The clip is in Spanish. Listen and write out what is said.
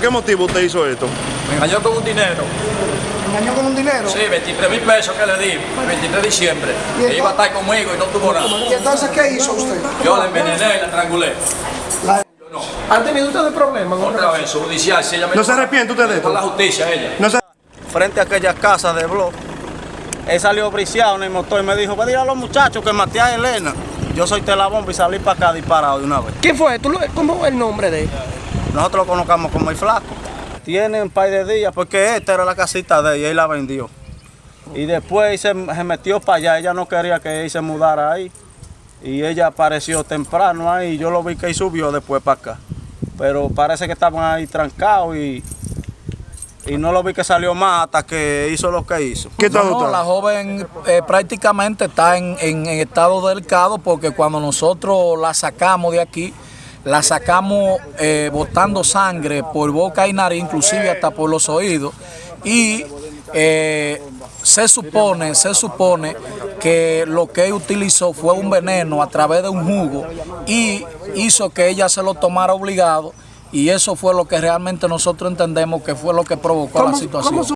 qué motivo usted hizo esto? Me engañó con un dinero. engañó con un dinero. Sí, 23 mil pesos que le di, el 23 de diciembre. ¿Y Que iba a estar conmigo y no tuvo nada. ¿Y entonces qué hizo usted? Yo la envenené y la estrangulé. La- Yo no. ¿Han tenido ustedes problemas? con Otra vez, su judicial, si ella me ¿No se arrepiente usted de esto? Con la justicia, ella. No sé. frente a aquella casa de blog. Él salió briciado en el motor y me dijo, ve dile a los muchachos que maté a Elena. Yo soy telabomba y salí para acá disparado de una vez. ¿Quién fue? ¿Tú lo- ¿Cómo es el nombre de él? Nosotros lo conocamos como el flaco. Tiene un par de días porque esta era la casita de ella y la vendió. Y después se, se metió para allá, ella no quería que él se mudara ahí. Y ella apareció temprano ahí, yo lo vi que él subió después para acá. Pero parece que estaban ahí trancados y, y no lo vi que salió más hasta que hizo lo que hizo. ¿Qué tal No, la joven eh, prácticamente está en, en- en estado delicado porque cuando nosotros la sacamos de aquí, la sacamos eh, botando sangre por boca y nariz, inclusive hasta por los oídos. Y eh, se supone, se supone que lo que él utilizó fue un veneno a través de un jugo y hizo que ella se lo tomara obligado. Y eso fue lo que realmente nosotros entendemos que fue lo que provocó la ¿Cómo- situación.